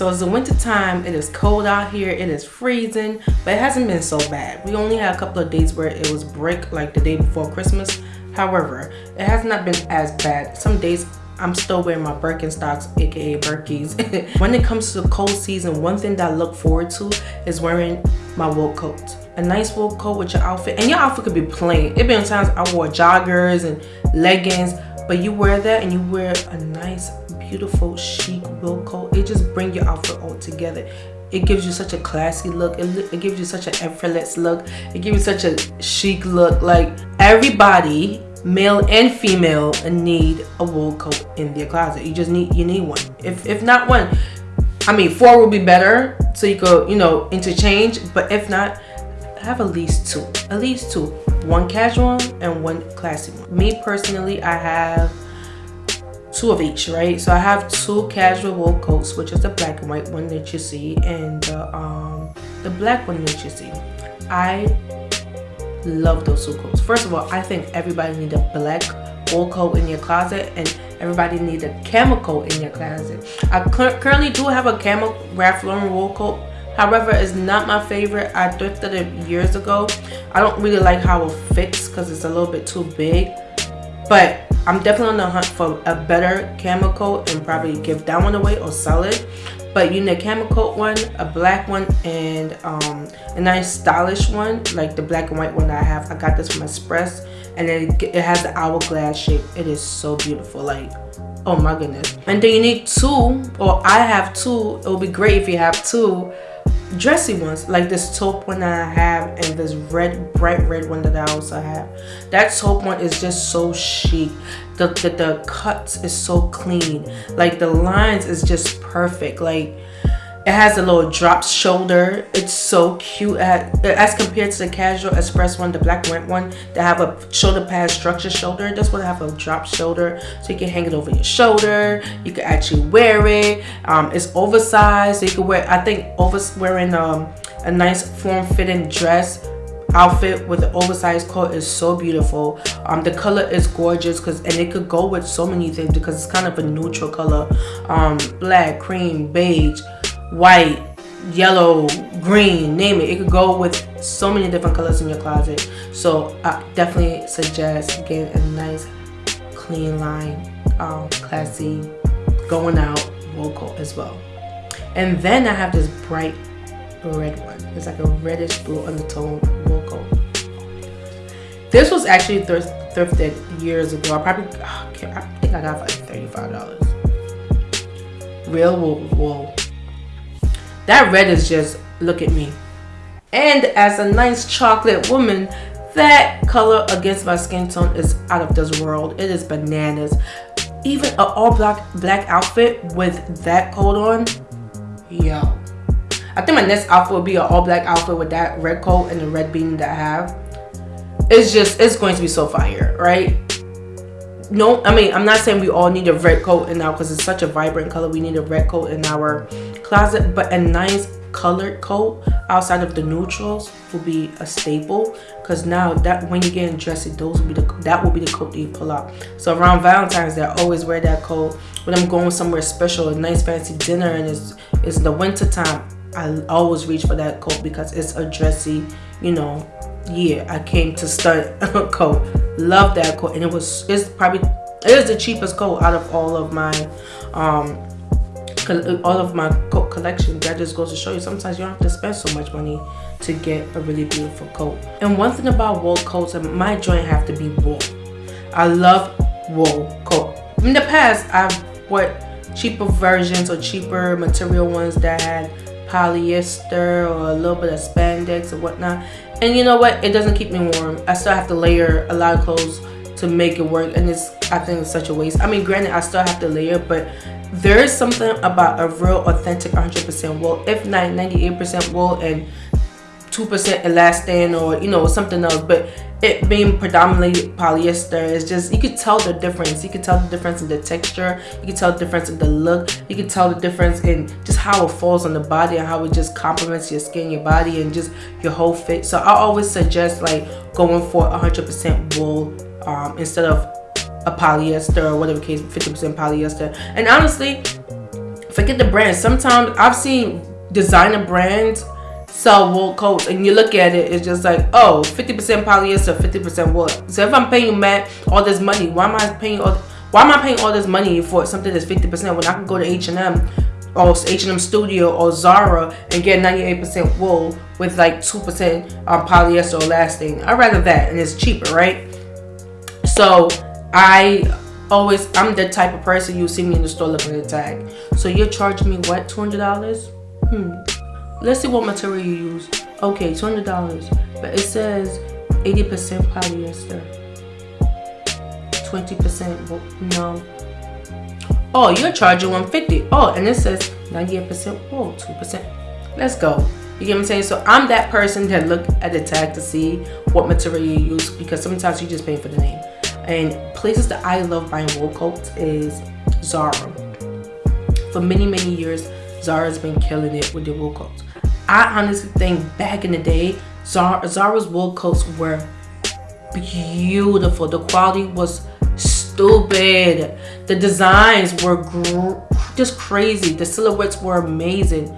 so it's the winter time it is cold out here it is freezing but it hasn't been so bad we only had a couple of days where it was brick like the day before christmas however it has not been as bad some days I'm still wearing my Birkenstocks, aka Birkies. when it comes to the cold season, one thing that I look forward to is wearing my wool coat. A nice wool coat with your outfit. And your outfit could be plain. It been times I wore joggers and leggings, but you wear that and you wear a nice, beautiful, chic wool coat. It just bring your outfit all together. It gives you such a classy look. It, it gives you such an effortless look. It gives you such a chic look. Like everybody male and female need a wool coat in their closet. You just need you need one. If if not one i mean four would be better so you could you know interchange. But if not have at least two at least two. One casual and one classy one. Me personally i have two of each right? So i have two casual wool coats which is the black and white one that you see and the um the black one that you see. I love those two coats. First of all i think everybody need a black wool coat in your closet and everybody need a camel coat in your closet. I currently do have a camel ralph lauren wool coat. However it's not my favorite. I thrifted it years ago. I don't really like how it fits because it's a little bit too big. But i'm definitely on the hunt for a better camel coat and probably give that one away or sell it. But you need a camel coat one a black one and um, a nice stylish one like the black and white one i have. I got this from express and it, it has the hourglass shape. It is so beautiful like oh my goodness. And then you need two or i have two. It would be great if you have two dressy ones like this taupe one that I have and this red bright red one that I also have. That taupe one is just so chic. The, the, the cuts is so clean. Like the lines is just perfect. Like it has a little drop shoulder. It's so cute as compared to the casual express one the black white one that have a shoulder pad structure shoulder. This one have a drop shoulder. So you can hang it over your shoulder. You can actually wear it. Um, it's oversized. So you can wear i think over wearing um, a nice form-fitting dress outfit with the oversized coat is so beautiful. Um the color is gorgeous because and it could go with so many things because it's kind of a neutral color. Um black cream beige white yellow green name it. It could go with so many different colors in your closet. So i definitely suggest getting a nice clean line um classy going out coat as well. And then i have this bright red one. It's like a reddish blue undertone coat this was actually thrift thrifted years ago. I probably oh, i think i got for like 35 dollars. Real wool, wool that red is just look at me and as a nice chocolate woman that color against my skin tone is out of this world it is bananas even an all black black outfit with that coat on yo I think my next outfit will be an all black outfit with that red coat and the red beanie that I have. It's just, it's going to be so fire, right? No, I mean, I'm not saying we all need a red coat in now because it's such a vibrant color. We need a red coat in our closet, but a nice colored coat outside of the neutrals will be a staple because now that when you're getting dressy those will be the that will be the coat that you pull out so around valentine's day i always wear that coat when i'm going somewhere special a nice fancy dinner and it's it's the winter time I always reach for that coat because it's a dressy, you know, yeah, I came to start a coat. Love that coat. And it was, it's probably, it is the cheapest coat out of all of my, um, all of my coat collection. That just goes to show you sometimes you don't have to spend so much money to get a really beautiful coat. And one thing about wool coats, my joint have to be wool. I love wool coat. In the past, I've bought cheaper versions or cheaper material ones that had polyester or a little bit of spandex or whatnot. And you know what? It doesn't keep me warm. I still have to layer a lot of clothes to make it work and it's i think it's such a waste. I mean granted i still have to layer but there is something about a real authentic 100 percent wool if not 98 percent wool and 2% elastane or you know something else. But it being predominantly polyester is just you could tell the difference. You could tell the difference in the texture. You could tell the difference in the look. You could tell the difference in just how it falls on the body and how it just complements your skin your body and just your whole fit. So i always suggest like going for 100 percent wool um, instead of a polyester or whatever case 50 percent polyester. And honestly forget the brand. Sometimes I've seen designer brands sell wool coats and you look at it, it's just like, oh, 50% polyester, 50% wool. So if I'm paying Matt all this money, why am I paying all why am I paying all this money for something that's 50% when I can go to H&M or H&M Studio or Zara and get 98% wool with like 2% um, polyester or elastane. I'd rather that and it's cheaper, right? So I always, I'm the type of person you see me in the store looking at the tag. So you're charging me what, $200? Hmm. Let's see what material you use. Okay, $200. But it says 80% polyester. 20% no. Oh, you're charging 150 Oh, and it says 98% wool, 2%. Let's go. You get what I'm saying? So I'm that person that look at the tag to see what material you use because sometimes you just pay for the name. And places that I love buying wool coats is Zara. For many, many years, Zara's been killing it with their wool coats. I honestly think back in the day, Zara, Zara's wool coats were beautiful. The quality was stupid. The designs were just crazy. The silhouettes were amazing.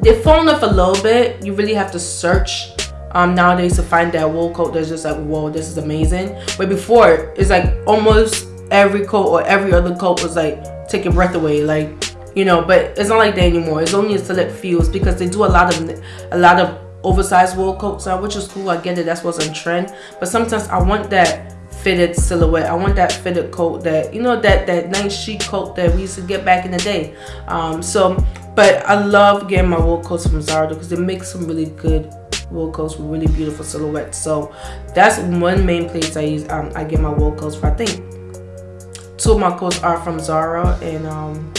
They've fallen off a little bit. You really have to search um, nowadays to find that wool coat that's just like, whoa, this is amazing. But before, it's like almost every coat or every other coat was like, take your breath away. Like, you know, but it's not like that anymore. It's only a select few because they do a lot of, a lot of oversized wool coats now, which is cool. I get it. That's what's on trend. But sometimes I want that fitted silhouette. I want that fitted coat that, you know, that, that nice chic coat that we used to get back in the day. Um, so, but I love getting my wool coats from Zara because they make some really good wool coats with really beautiful silhouettes. So that's one main place I use. Um, I get my wool coats for. I think two of my coats are from Zara and um,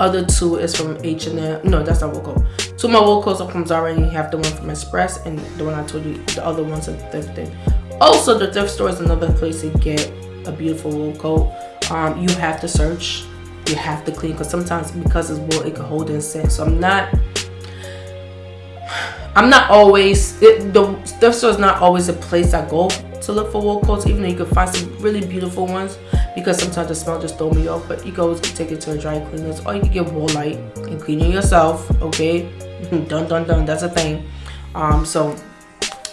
other two is from H&M. No, that's not wool coat. Two of my wool coats are from Zara and you have the one from Express and the one I told you, the other one's at Thrifting. Also, the thrift store is another place to get a beautiful wool coat. Um, you have to search. You have to clean because sometimes because it's wool, it can hold in scent. So I'm not I'm not always, it, the thrift store is not always a place I go to look for wool coats, even though you can find some really beautiful ones because sometimes the smell just throw me off. But you can always take it to a dry cleaners or you can get Woolite and clean it yourself, okay? dun dun dun, that's a thing. Um, so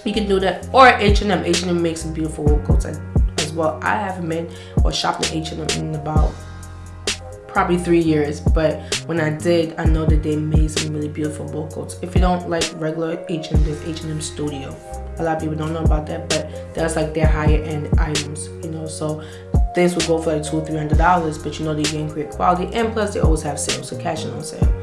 you can do that. Or H&M, H&M makes some beautiful wool coats as well. I haven't been or shopped at H&M in about probably three years but when I did I know that they made some really beautiful wool coats if you don't like regular H&M there's H&M Studio a lot of people don't know about that but that's like their higher end items you know so things will go for like two three hundred dollars but you know they're getting great quality and plus they always have sales so cash on sale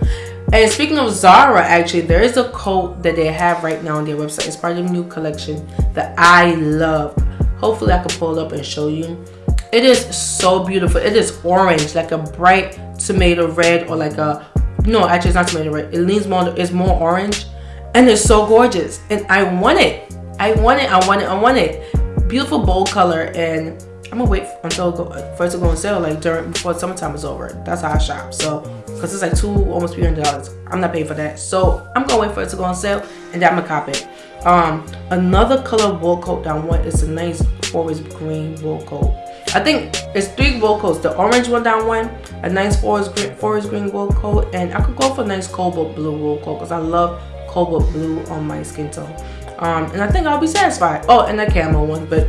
and speaking of Zara actually there is a coat that they have right now on their website. It's part of the new collection that I love. Hopefully I can pull it up and show you. It is so beautiful. It is orange like a bright tomato red or like a no actually it's not tomato red. It leans more it's more orange and it's so gorgeous. And i want it. I want it i want it i want it. Beautiful bold color and i'm gonna wait until go, for it to go on sale like during before summertime is over that's how i shop so because it's like two almost three hundred dollars i'm not paying for that so i'm gonna wait for it to go on sale and then i'm gonna cop it um another color wool coat that i want is a nice forest green wool coat I think it's three wool coats. The orange one down one, a nice forest green, forest green wool coat, and I could go for a nice cobalt blue wool coat because I love cobalt blue on my skin tone. Um, and I think I'll be satisfied. Oh, and a camo one, but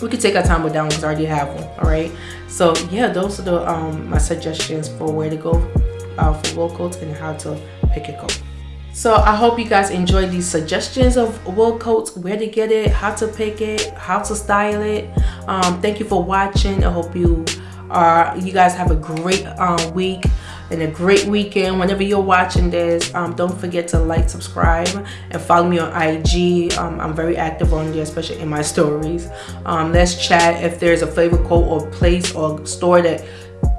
we could take our time with that one because I already have one. All right. So yeah, those are the um, my suggestions for where to go uh, for wool coats and how to pick a coat. So I hope you guys enjoyed these suggestions of wool coats, where to get it, how to pick it, how to style it. Um, thank you for watching. I hope you are you guys have a great uh, week and a great weekend whenever you're watching this. Um, don't forget to like subscribe and follow me on ig um, i'm very active on there especially in my stories. Um, let's chat if there's a favorite coat or place or store that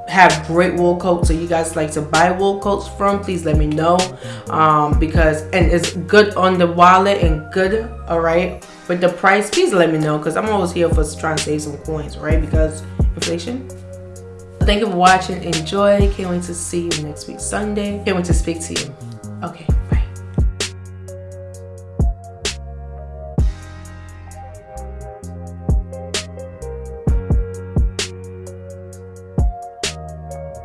have great wool coats so you guys like to buy wool coats from please let me know. Um, because and it's good on the wallet and good all right with the price please let me know because i'm always here for trying to save some coins right? Because inflation thank you for watching. Enjoy. Can't wait to see you next week sunday. Can't wait to speak to you. Okay